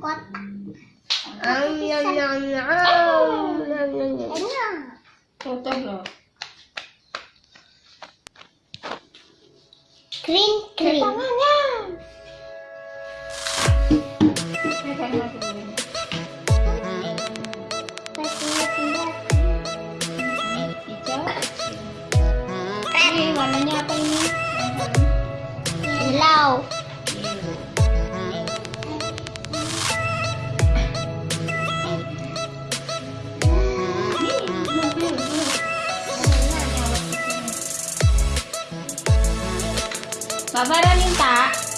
Kotak. Am, yum, yum, yum, yum, yum, yum. Enak. Tutup loh. Kering, kering. Tangannya. Baba dah minta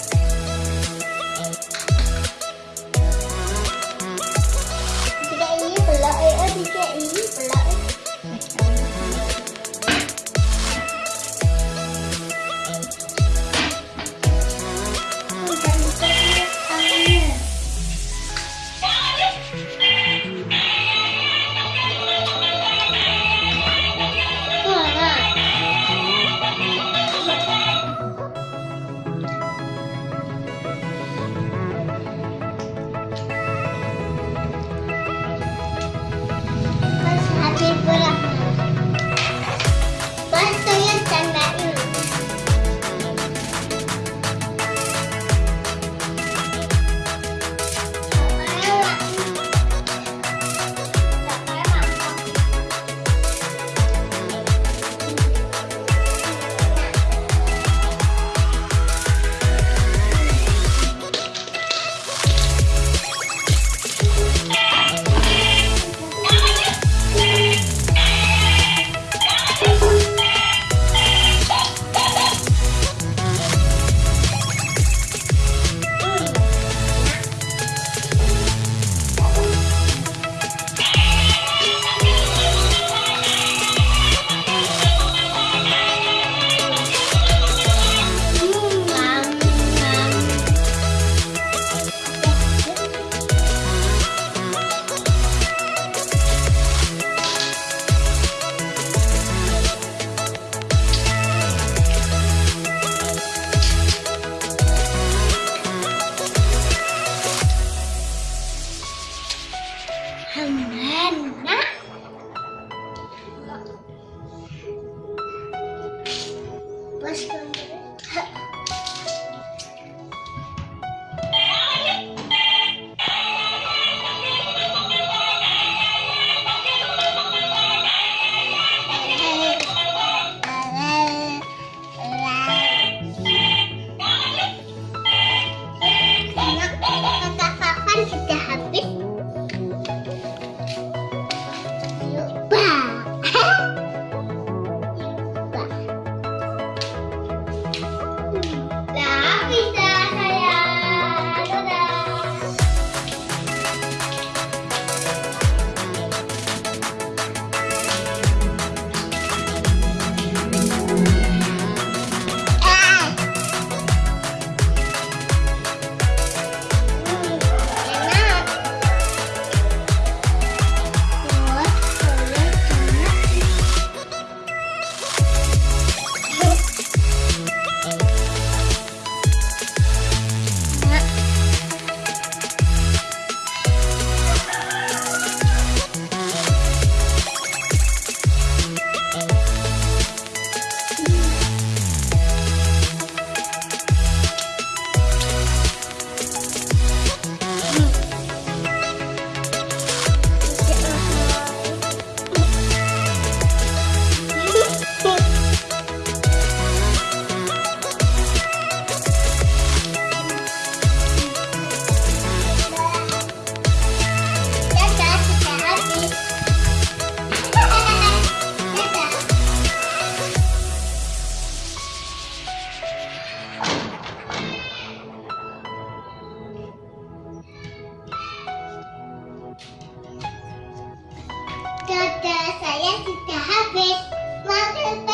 saya sudah habis. Makan